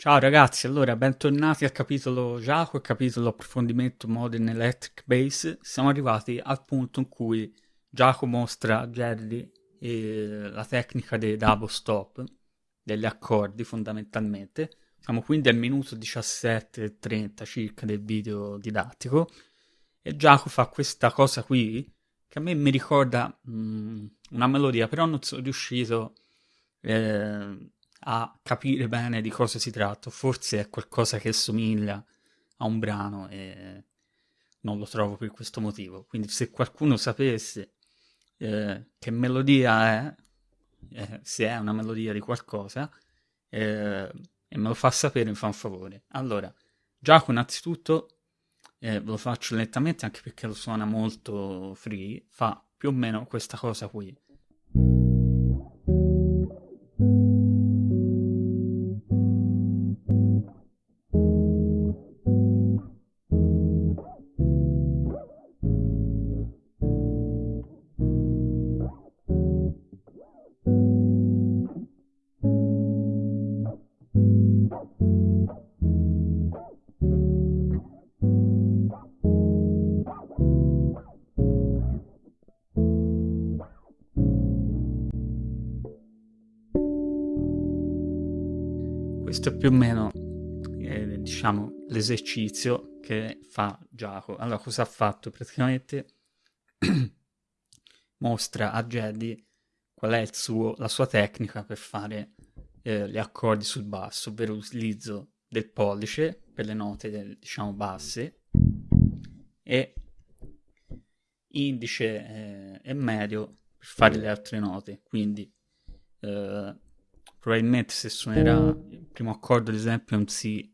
Ciao ragazzi, allora bentornati al capitolo Giacomo e capitolo approfondimento Modern Electric Bass. Siamo arrivati al punto in cui Giacomo mostra a Jerry eh, la tecnica dei double stop, degli accordi fondamentalmente. Siamo quindi al minuto 17.30 circa del video didattico e Giacomo fa questa cosa qui che a me mi ricorda mh, mm, una melodia, però non sono riuscito... Eh, a capire bene di cosa si tratta. Forse è qualcosa che somiglia a un brano e non lo trovo per questo motivo. Quindi se qualcuno sapesse eh, che melodia è, eh, se è una melodia di qualcosa, eh, e me lo fa sapere, mi fa un favore. Allora, Giacomo innanzitutto, eh, ve lo faccio lentamente anche perché lo suona molto free, fa più o meno questa cosa qui. Questo è più o meno eh, diciamo l'esercizio che fa Giacomo. Allora, cosa ha fatto? Praticamente mostra a Jedi qual è suo, la sua tecnica per fare eh, gli accordi sul basso, ovvero l'utilizzo del pollice per le note diciamo basse e indice eh, e medio per fare le altre note. Quindi eh, probabilmente se suonerà primo accordo ad esempio è un Si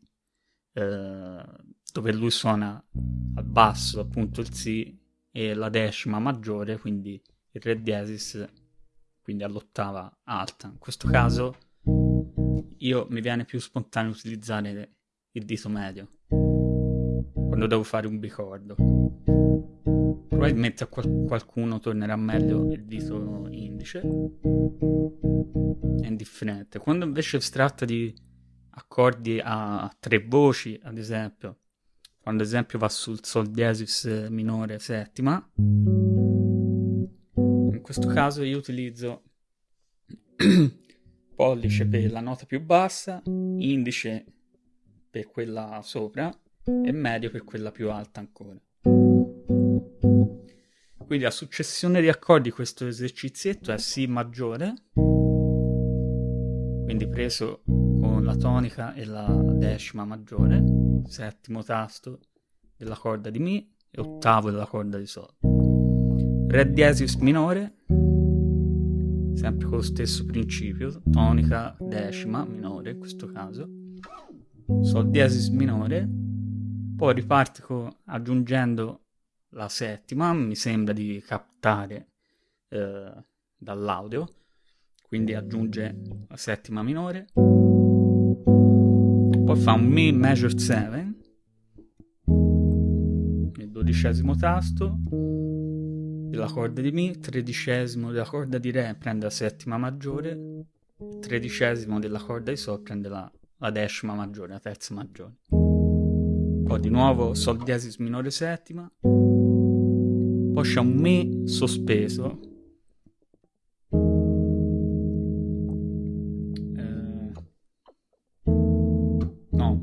eh, dove lui suona al basso appunto il Si e la decima maggiore quindi il Re diesis quindi all'ottava alta. In questo caso io mi viene più spontaneo utilizzare il dito medio quando devo fare un bicordo. Probabilmente a qual- qualcuno tornerà meglio il dito indice. È indifferente. Quando invece si tratta di accordi a tre voci ad esempio. Quando ad esempio va sul sol diesis minore settima. In questo caso io utilizzo pollice per la nota più bassa indice per quella sopra e medio per quella più alta ancora. Quindi a successione di accordi questo esercizietto è Si maggiore, quindi preso la tonica e la decima maggiore, settimo tasto della corda di Mi e ottavo della corda di Sol. Re diesis minore, sempre con lo stesso principio, tonica decima minore in questo caso, Sol diesis minore, poi riparto aggiungendo la settima, mi sembra di captare eh, dall'audio, quindi aggiunge la settima minore, poi fa un Mi major 7, il dodicesimo tasto della corda di Mi, tredicesimo della corda di Re prende la settima maggiore, tredicesimo della corda di Sol prende la, la decima maggiore, la terza maggiore. Poi di nuovo Sol diesis minore settima, poi c'è un Mi sospeso.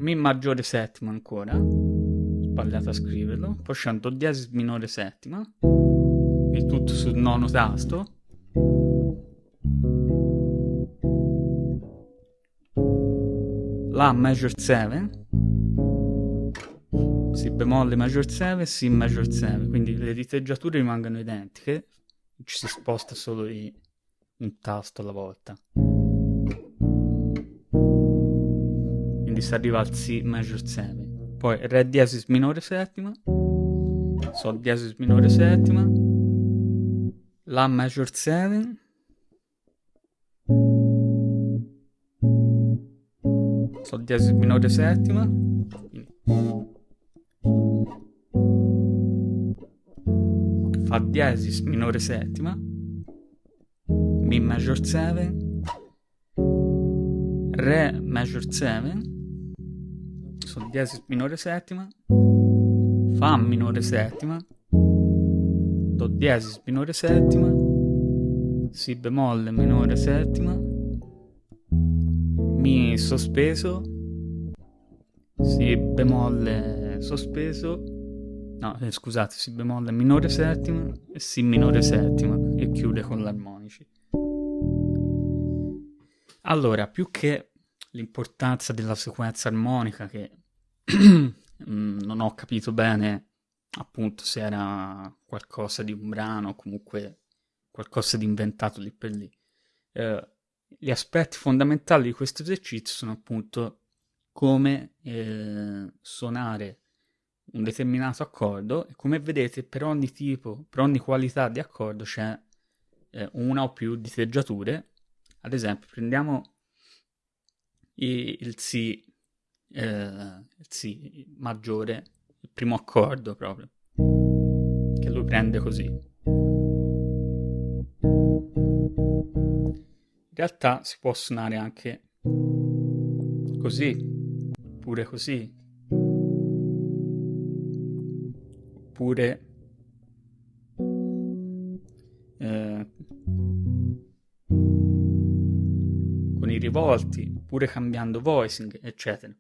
Mi maggiore settima ancora. Sbagliato a scriverlo. Poi c'è un Do diesis minore settima. Il tutto sul nono tasto. La major 7 si bemolle major 7, Si major 7, quindi le diteggiature rimangono identiche, ci si sposta solo di un tasto alla volta. Si arriva al Si major 7. Poi Re diesis minore settima, Sol diesis minore settima, La major 7, Sol diesis minore settima, Fa diesis minore settima, Mi major 7, Re major 7, Sol diesis minore settima, Fa minore settima, Do diesis minore settima, Si bemolle minore settima, Mi sospeso, Si bemolle sospeso, no eh, scusate, Si bemolle minore settima e Si minore settima e chiude con l'armonici. Allora, più che l'importanza della sequenza armonica che non ho capito bene appunto se era qualcosa di un brano o comunque qualcosa di inventato lì per lì. Eh, gli aspetti fondamentali di questo esercizio sono appunto come eh, suonare un determinato accordo e come vedete per ogni tipo, per ogni qualità di accordo c'è eh, una o più diteggiature. Ad esempio prendiamo il Si, eh, Si maggiore, il primo accordo proprio, che lui prende così. In realtà si può suonare anche così, oppure così, oppure eh, con i rivolti, pure cambiando voicing, eccetera.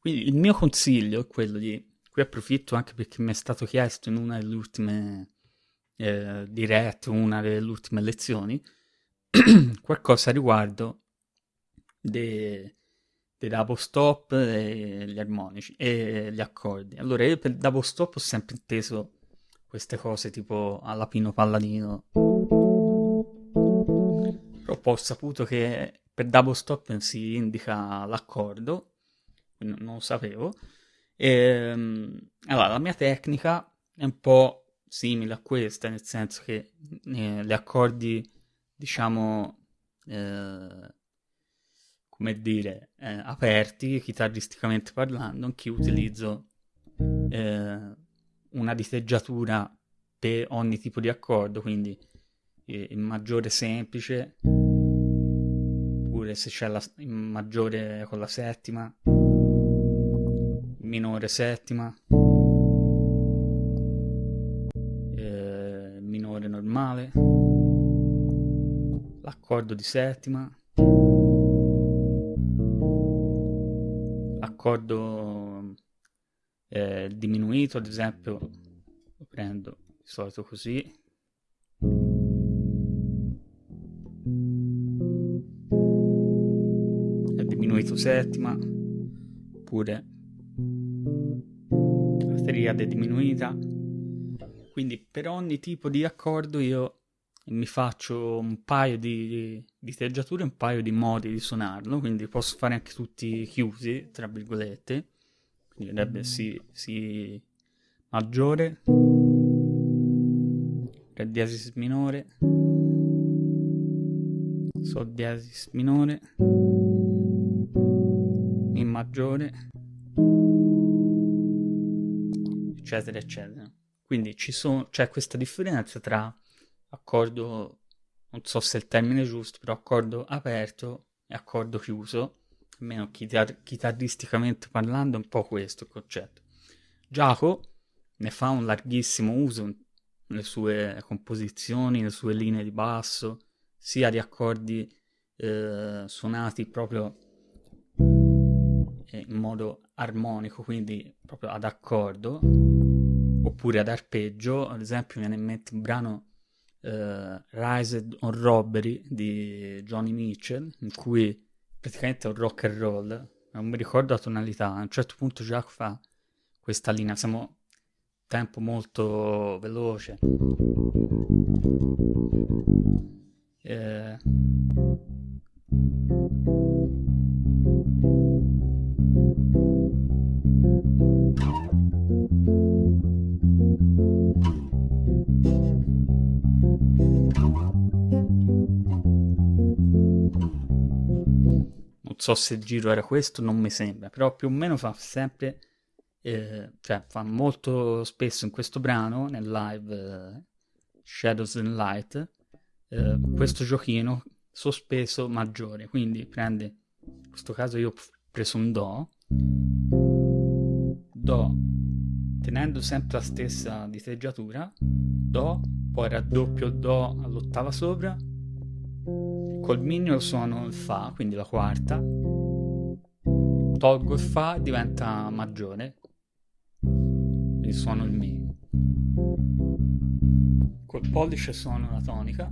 Quindi il mio consiglio è quello di, qui approfitto anche perché mi è stato chiesto in una delle ultime eh, dirette, una delle ultime lezioni, qualcosa riguardo dei de double stop e gli armonici e gli accordi. Allora io per double stop ho sempre inteso queste cose tipo alla Pino Palladino. Però poi ho saputo che per double stop si indica l'accordo, non lo sapevo. E, ehm, allora, la mia tecnica è un po' simile a questa, nel senso che eh, gli accordi, diciamo, eh, come dire, eh, aperti, chitarristicamente parlando, anch'io utilizzo eh, una diteggiatura per ogni tipo di accordo, quindi il maggiore semplice, oppure se c'è la maggiore con la settima, minore settima, eh, minore normale, l'accordo di settima, l'accordo eh, diminuito, ad esempio, lo prendo di solito così. diminuito settima, oppure triade diminuita. Quindi per ogni tipo di accordo io mi faccio un paio di, di teggiature, un paio di modi di suonarlo, quindi posso fare anche tutti chiusi, tra virgolette. Quindi dovrebbe si, si maggiore, re diesis minore, sol diesis minore, Mi maggiore, eccetera, eccetera. Quindi ci sono, c'è questa differenza tra accordo, non so se è il termine giusto, però accordo aperto e accordo chiuso, almeno chitar- chitarristicamente parlando è un po' questo il concetto. Giacomo ne fa un larghissimo uso nelle sue composizioni, nelle sue linee di basso, sia di accordi eh, suonati proprio in modo armonico, quindi proprio ad accordo, oppure ad arpeggio. Ad esempio, mi viene in mente un brano uh, Rised on Robbery di Johnny Mitchell, in cui praticamente è un rock and roll. Non mi ricordo la tonalità. A un certo punto Jacques fa questa linea. Siamo tempo molto veloce. Eh, so se il giro era questo, non mi sembra, però più o meno fa sempre, eh, cioè fa molto spesso in questo brano, nel live eh, Shadows and Light, eh, questo giochino sospeso maggiore, quindi prende, in questo caso io ho preso un Do, Do, tenendo sempre la stessa diteggiatura, Do, poi raddoppio Do all'ottava sopra, col mignolo suono il Fa, quindi la quarta, tolgo il Fa diventa maggiore, quindi suono il Mi. Col pollice suono la tonica.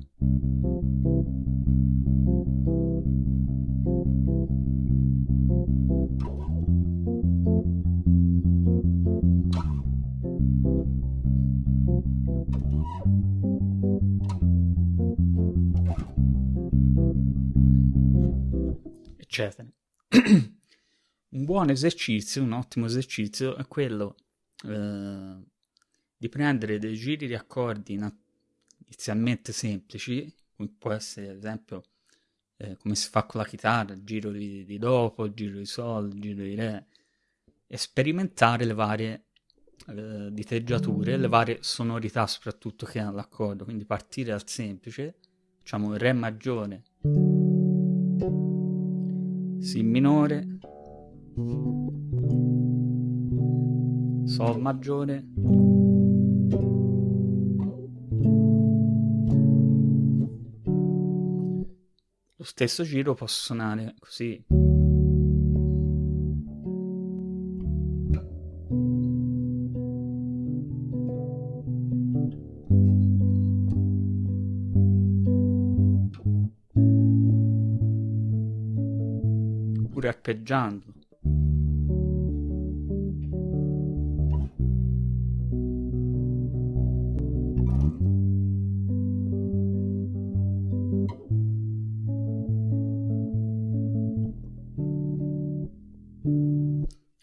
Eccetera. un buon esercizio, un ottimo esercizio è quello eh, di prendere dei giri di accordi inizialmente semplici, come può essere ad esempio eh, come si fa con la chitarra, il giro di, di dopo, il giro di sol, il giro di re, e sperimentare le varie eh, diteggiature, le varie sonorità soprattutto che ha l'accordo, quindi partire dal semplice, diciamo re maggiore, si minore, sol maggiore, lo stesso giro posso suonare così. Pure arpeggiando.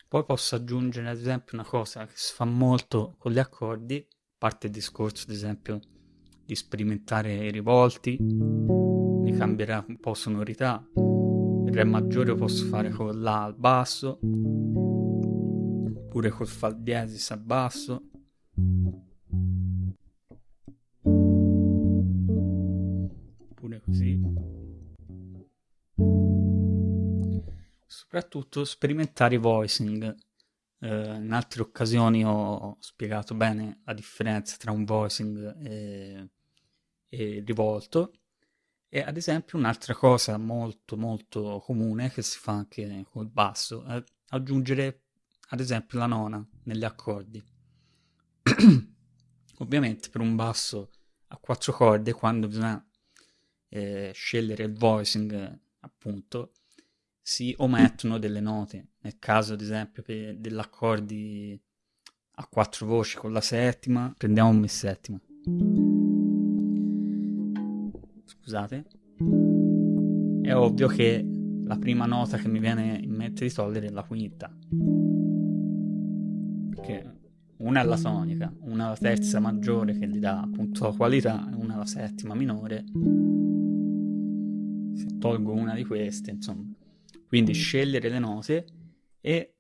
Poi posso aggiungere ad esempio una cosa che si fa molto con gli accordi, a parte il discorso ad esempio di sperimentare i rivolti, di cambiare un po' sonorità. Re maggiore posso fare con La al basso, oppure col Fa diesis al basso. Oppure così. soprattutto sperimentare i voicing. Eh, in altre occasioni ho spiegato bene la differenza tra un voicing e, e rivolto. E ad esempio un'altra cosa molto molto comune che si fa anche col basso è aggiungere ad esempio la nona negli accordi. Ovviamente per un basso a quattro corde quando bisogna eh, scegliere il voicing appunto si omettono delle note. Nel caso, ad esempio, degli accordi a quattro voci con la settima, prendiamo un mi settima. Scusate. È ovvio che la prima nota che mi viene in mente di togliere è la quinta. Perché una è la tonica, una è la terza maggiore che gli dà appunto la qualità, e una è la settima minore. Se tolgo una di queste, insomma, quindi scegliere le note e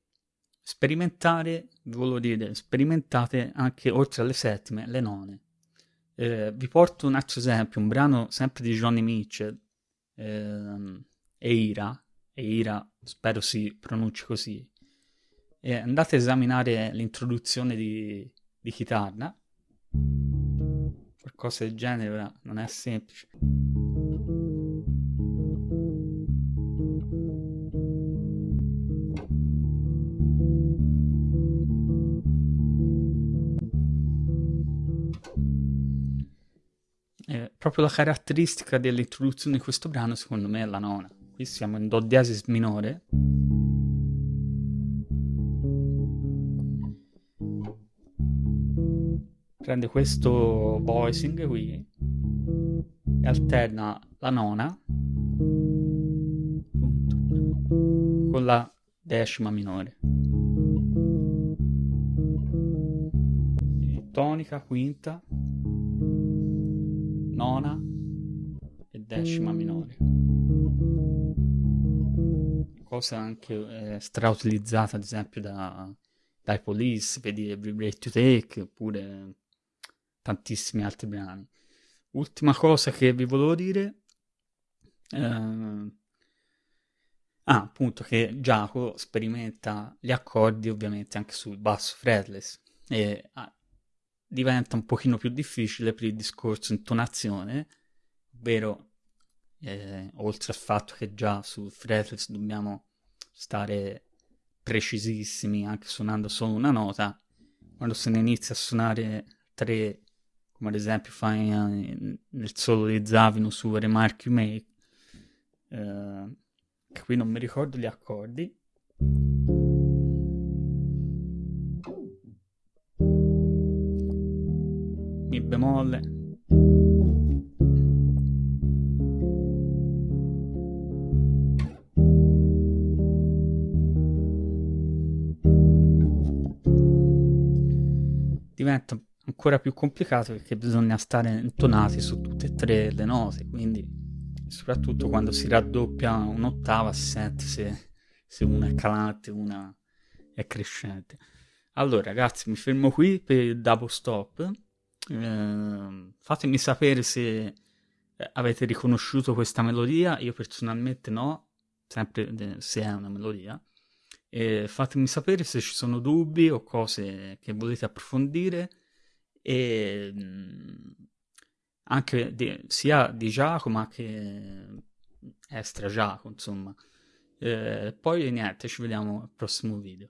sperimentare, vi volevo dire, sperimentate anche oltre alle settime le none. Eh, vi porto un altro esempio, un brano sempre di Johnny Mitchell, eh, Eira, Eira, spero si pronunci così. E andate a esaminare l'introduzione di, di chitarra, qualcosa del genere non è semplice. Proprio la caratteristica dell'introduzione di questo brano, secondo me, è la nona. Qui siamo in Do diesis minore. Prende questo voicing qui e alterna la nona con la decima minore. Tonica, quinta, nona e decima minore. Cosa anche eh, strautilizzata ad esempio da, dai Police, vedi Every Breath You Take, oppure tantissimi altri brani. Ultima cosa che vi volevo dire, eh, Ah, appunto che Giacomo sperimenta gli accordi ovviamente anche sul basso fretless e ah, diventa un pochino più difficile per il discorso intonazione, ovvero eh, oltre al fatto che già sul fretless dobbiamo stare precisissimi anche suonando solo una nota, quando se ne inizia a suonare tre, come ad esempio fai eh, nel solo di Zavino su Remark You Make, eh, qui non mi ricordo gli accordi. Bemolle. Diventa ancora più complicato perché bisogna stare intonati su tutte e tre le note, quindi soprattutto quando si raddoppia un'ottava si sente se, se una è calante una è crescente. Allora ragazzi mi fermo qui per il double stop, eh, fatemi sapere se avete riconosciuto questa melodia, io personalmente no, sempre se è una melodia. E fatemi sapere se ci sono dubbi o cose che volete approfondire e anche di, sia di Giacomo che extra Giacomo, insomma. Eh, poi niente, ci vediamo al prossimo video.